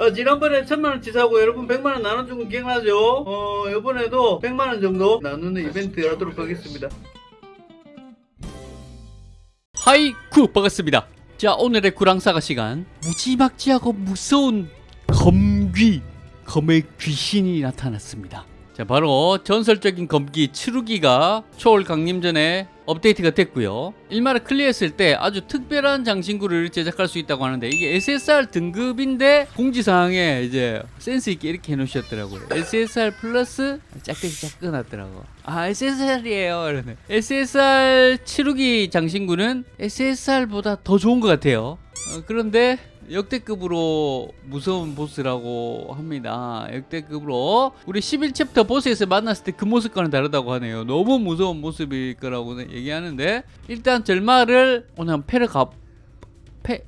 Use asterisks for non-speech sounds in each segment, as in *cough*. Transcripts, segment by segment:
어, 지난번에 천만원 치 사고 여러분 백만원 나눠준 거 기억나죠? 어, 이번에도 백만원 정도 나누는 이벤트 하도록 하겠습니다. 하이쿠 반갑습니다 자 오늘의 구랑사가 시간 무지막지하고 무서운 검귀 검의 귀신이 나타났습니다 자 바로 전설적인 검귀 츠루기가 초월 강림 전에 업데이트가 됐고요. 일마를 클리어했을 때 아주 특별한 장신구를 제작할 수 있다고 하는데 이게 SSR 등급인데 공지사항에 이제 센스있게 이렇게 해놓으셨더라고요. SSR 플러스 짝대기 짝 끊었더라고. 아 SSR이에요. 이러네. SSR 츠루기 장신구는 SSR보다 더 좋은 것 같아요. 어, 그런데 역대급으로 무서운 보스라고 합니다. 역대급으로 우리 11챕터 보스에서 만났을 때 그 모습과는 다르다고 하네요. 너무 무서운 모습일 거라고 얘기하는데 일단 절마를 오늘 한 패를 가... 패...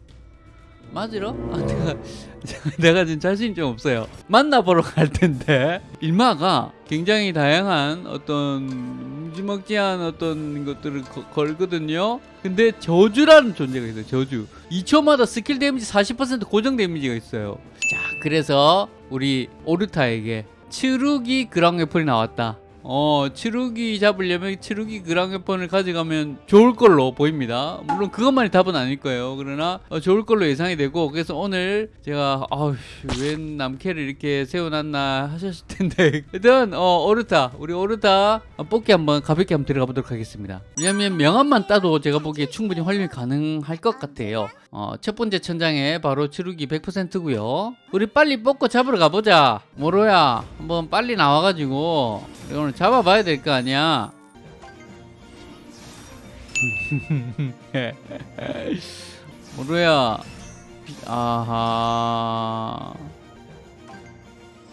맞으러? 아, 내가, *laughs* 내가 지금 자신이 좀 없어요. 만나보러 갈 텐데 일마가 굉장히 다양한 어떤 무지막지한 어떤 것들을 거- 걸거든요. 근데 저주라는 존재가 있어요. 저주. 2초마다 스킬 데미지 40% 고정 데미지가 있어요. 자, 그래서 우리 오르타에게 치루기 그랑 웨폰이 나왔다. 어, 치루기 잡으려면 치루기 그랑 웨폰을 가져가면 좋을 걸로 보입니다. 물론 그것만이 답은 아닐 거예요. 그러나 어, 좋을 걸로 예상이 되고 그래서 오늘 제가 아우 웬 남캐를 이렇게 세워놨나 하셨을 텐데 *laughs* 일단 어, 오르타 우리 오르타 어, 뽑기 한번 가볍게 한번 들어가 보도록 하겠습니다. 왜냐면 명함만 따도 제가 보기에 충분히 활용이 가능할 것 같아요. 어, 첫 번째 천장에 바로 치루기 100%고요. 우리 빨리 뽑고 잡으러 가보자. 모로야 한번 빨리 나와가지고 이거는 잡아봐야 될 거 아니야. 모로야. 아하.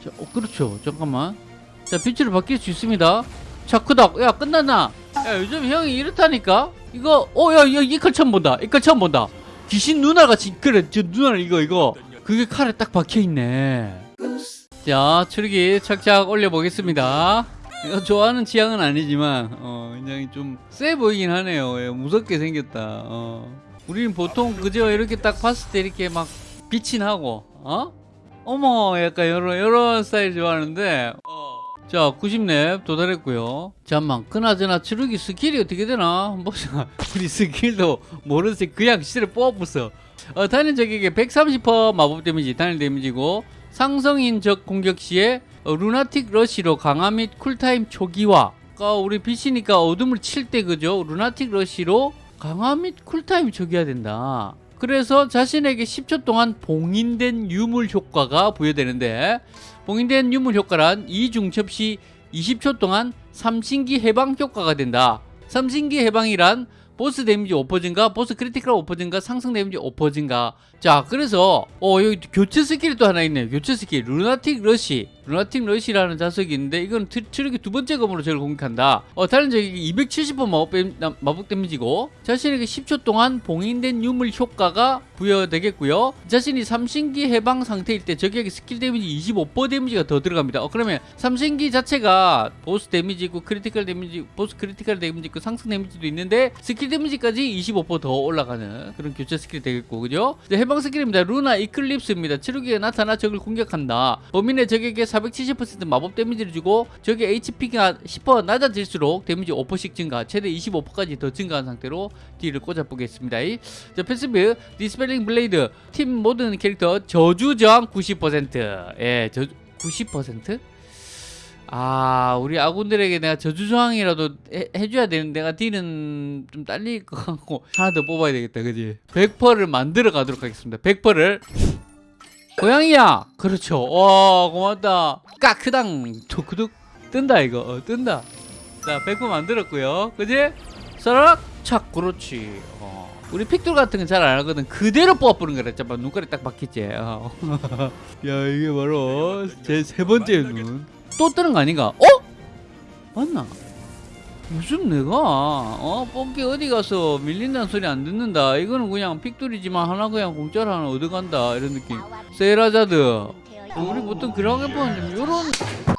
자, 어, 그렇죠. 잠깐만. 자, 빛으로 바뀔 수 있습니다. 자, 크다. 야, 끝났나? 야, 요즘 형이 이렇다니까? 이거, 어, 야, 야, 이걸 처음 본다. 이걸 처음 본다. 귀신 누나같이, 그래, 저 누나 이거, 이거. 그게 칼에 딱 박혀있네. 자, 츠루기 착착 올려보겠습니다. 좋아하는 취향은 아니지만, 어, 굉장히 좀 세 보이긴 하네요. 예, 무섭게 생겼다. 어. 우리는 보통 그저 이렇게 딱 봤을 때 이렇게 막 빛이 나고, 어? 어머, 약간 이런, 이런 스타일 좋아하는데, 어. 자, 90렙 도달했고요. 잠만, 그나저나 츠루기 스킬이 어떻게 되나? 보자. *laughs* 우리 스킬도 모르는데 그냥 시를 뽑아봤어. 어, 단일 적에게 130% 마법 데미지, 단일 데미지고 상성인 적 공격 시에 어, lunatic rush로 강화 및 cool time 초기화. 아까 우리 빛이니까 어둠을 칠 때 그죠? lunatic rush로 강화 및 cool time 초기화 된다. 그래서 자신에게 10초 동안 봉인된 유물 효과가 부여되는데 봉인된 유물 효과란 2중첩 시 20초 동안 삼신기 해방 효과가 된다. 삼신기 해방이란 보스 데미지 5% 증가, 보스 크리티컬 5% 증가, 상승 데미지 5% 증가. 자, 그래서 어 여기 교체 스킬이 또 하나 있네요. 교체 스킬 루나틱 러시. 루나틱 러시라는 자석이 있는데 이건 트- 트럭의 두 번째 검으로 저를 공격한다. 어 다른 적이 270번 마법, 마법 데미지고 자신에게 10초 동안 봉인된 유물 효과가 부여되겠고요. 자신이 삼신기 해방 상태일 때 적에게 스킬 데미지 25% 데미지가 더 들어갑니다. 어 그러면 삼신기 자체가 보스 데미지 있고 크리티컬 데미지, 보스 크리티컬 데미지 있고 상승 데미지도 있는데 스킬 데미지까지 25%더 올라가는 그런 교체 스킬이 되겠고 그죠? 해방 스킬입니다. 루나 이클립스입니다. 치루기가 나타나 적을 공격한다. 범인의 적에게 470% 마법 데미지를 주고 적의 HP가 10% 낮아질수록 데미지 5%씩 증가, 최대 25%까지 더 증가한 상태로 딜을 꽂아보겠습니다. 이- 자, passive dispelling blade 팀 모든 캐릭터 저주 저항 90% 예, 저 90%? 아, 우리 아군들에게 내가 저주 저항이라도 해, 해줘야 되는데 내가 딜은 좀 딸릴 것 같고 하나 더 뽑아야 되겠다, 그지? 100%를 만들어 가도록 하겠습니다. 100%를 고양이야! 그렇죠. 와, 고맙다. 까크당 토크둑 뜬다, 이거. 어, 뜬다. 자, 100% 만들었고요. 그지? 서락 착, 그렇지. 어. 우리 픽돌 같은 건 잘 안 하거든. 그대로 뽑아보는 거라. 잠깐 눈깔이 딱 박혔지. 어. *laughs* 야, 이게 바로 제 세 번째 눈. 또 뜨는 거 아닌가? 어? 맞나? 무슨 내가? 어 뽑기 어디 가서 밀린다는 소리 안 듣는다. 이거는 그냥 픽돌이지만 하나 그냥 공짜로 하나 얻어간다. 이런 느낌. 세일하자드. 우리 보통 그렇게 보는데 요런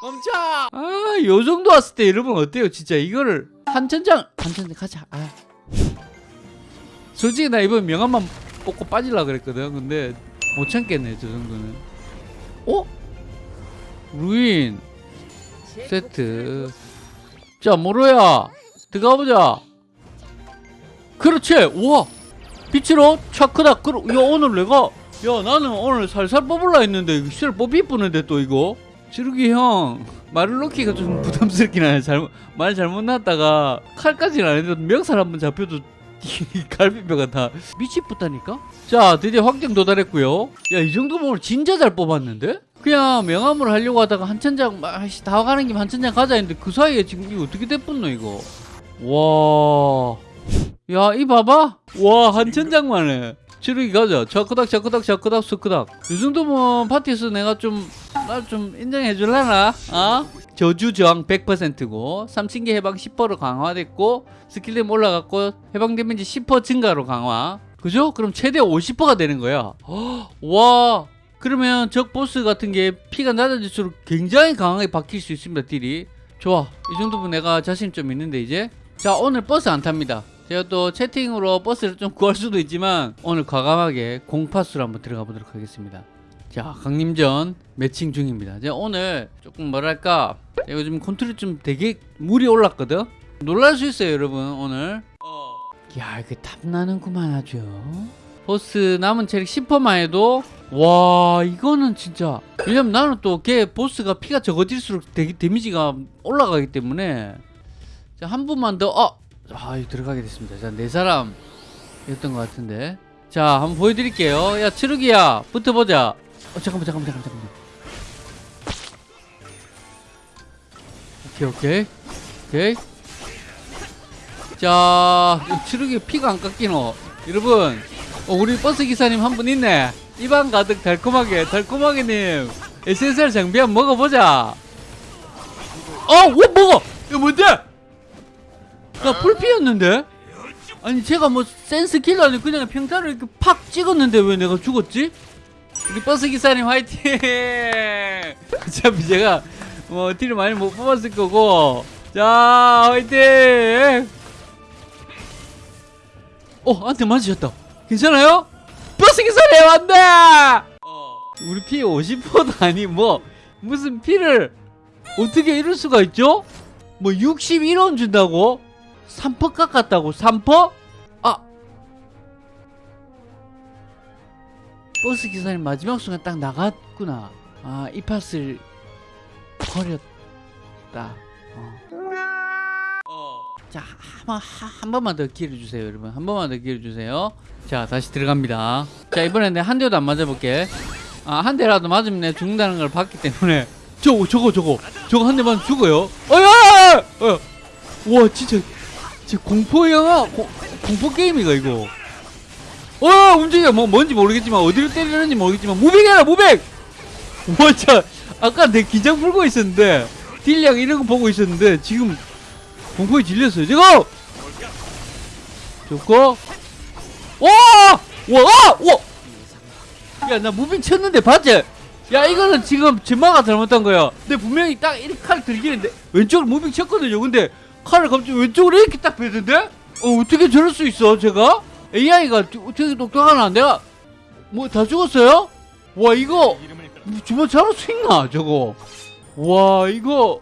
멈춰! 아 요정도 왔을 때 여러분 어때요? 진짜 이거를 한 천장 한 천장 가자. 아. 솔직히 나 이번 명함만 뽑고 빠질라 그랬거든. 근데 못 참겠네 저 정도는. 어? 루인. 세트. 자 모로야. 들어가보자. 그렇지. 우와. 빛으로 차크다 그러 야 오늘 내가 야 나는 오늘 살살 뽑을라 했는데 실 뽑이 뿌는데 또 이거? 지르기 형 말을 놓기가 좀 부담스럽긴 하네. 잘못 말 잘못 났다가 칼까지는 안 해도 명살 한번 잡혀도 이 갈비뼈가 다 밑이 붙다니까? 자 드디어 확정 도달했고요. 야 이 정도면 진짜 잘 뽑았는데 그냥 명함으로 하려고 하다가 한 천장 다 가는 김에 한 천장 가자 했는데 그 사이에 지금 이거 어떻게 됐었노 이거 와 야, 이 봐봐. 와, 한 천장만에. 치루기 가자. 자크닥, 자크닥, 자크닥, 스크닥. 이 정도면 파티에서 내가 좀, 날좀 인정해 줄라나? 어? 저주 저항 100%고, 삼신기 해방 10%로 강화됐고, 스킬댐 올라갔고, 해방 데미지 10% 증가로 강화. 그죠? 그럼 최대 50%가 되는 거야. 헉, *gasps* 와. 그러면 적 보스 같은 게 피가 낮아질수록 굉장히 강하게 바뀔 수 있습니다, 딜이. 좋아. 이 정도면 내가 자신 좀 있는데, 이제. 자, 오늘 버스 안 탑니다. 제가 또 채팅으로 버스를 좀 구할 수도 있지만 오늘 과감하게 공팟으로 한번 들어가 보도록 하겠습니다. 자, 강림전 매칭 중입니다. 제가 오늘 조금 뭐랄까 제가 요즘 컨트롤 좀 되게 물이 올랐거든. 놀랄 수 있어요, 여러분 오늘. 야, 이게 탐나는구만 아주. 보스 남은 체력 10%만 해도 와 이거는 진짜 왜냐면 나는 또 걔 보스가 피가 적어질수록 데, 데미지가 올라가기 때문에 자, 한 분만 더, 어! 아, 들어가게 됐습니다. 자, 네 사람 였던 것 같은데. 자, 한번 보여드릴게요. 야, 치르기야, 붙어보자. 어, 잠깐만, 잠깐만, 잠깐만, 잠깐만. 오케이, 오케이. 오케이. 자, 치르기 피가 안 깎이노. 여러분, 어, 우리 버스 기사님 한 분 있네. 입안 가득 달콤하게, 달콤하게님. SSR 장비 한번 먹어보자. 어, 뭐 먹어! 이거 뭔데? 나 풀피였는데? 아니 제가 뭐 센스 킬러 아니 그냥 평타를 이렇게 팍 찍었는데 왜 내가 죽었지? 우리 버스 기사님 화이팅! *laughs* 어차피 제가 뭐 딜을 많이 못 뽑았을 거고 자 화이팅! 어 한테 맞으셨다 괜찮아요? 버스 기사님 안돼! 우리 피 50%도 아니 뭐 무슨 피를 어떻게 이럴 수가 있죠? 뭐 61원 준다고? 3퍼 깎았다고 3퍼? 아 버스 기사님 마지막 순간 딱 나갔구나 아이 팟을 버렸다 어. 자, 한, 번- 한 번만 더 기회를 주세요, 여러분. 한 번만 더 기회를 주세요. 자, 다시 들어갑니다. 자, 이번엔 내가 한 대도 안 맞아볼게. 아, 한 대라도 맞으면 내가 죽는다는 걸 봤기 때문에. *laughs* 저거, 저거, 저거. 저거 한 대 맞으면 죽어요. 어야! 어. 와, 진짜. 진짜 공포 영화, 고- 공포 게임이가, 이거. 어, 움직여. 뭐, 뭔지 모르겠지만, 어디를 때리는지 모르겠지만, 무빙해라, 무빙! *laughs* 와, 진짜. 아까 내 긴장 풀고 있었는데, 딜량 이런 거 보고 있었는데, 지금 공포에 질렸어요. 지금! 좋고. 와! 와! 와! 야, 나 moving 쳤는데 봤지? 야, 이거는 지금 제마가 잘못한 거야. 근데 분명히 딱 이렇게 칼 들기는데 왼쪽으로 moving 쳤거든요. 근데 칼을 갑자기 왼쪽으로 이렇게 딱 빼던데? 어, 어떻게 저럴 수 있어, 제가? AI가 어떻게 똑똑하나? 내가 뭐 다 죽었어요? 와, 이거 주먹 잡을 수 있나, 저거? 와, 이거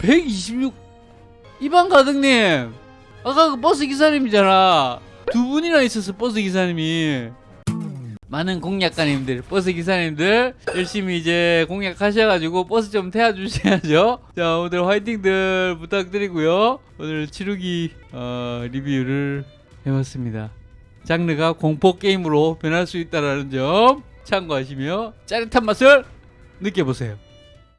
126 입안 가득님. 아까 그 버스 기사님이잖아. 두 분이나 있었어 버스 기사님이. 많은 공략가님들 버스 기사님들 열심히 이제 공략하셔가지고 버스 좀 태워주셔야죠. *laughs* 자 오늘 화이팅들 부탁드리고요. 오늘 치루기 어, 리뷰를 해봤습니다. 장르가 공포 게임으로 변할 수 있다는 점 참고하시며 짜릿한 맛을 느껴보세요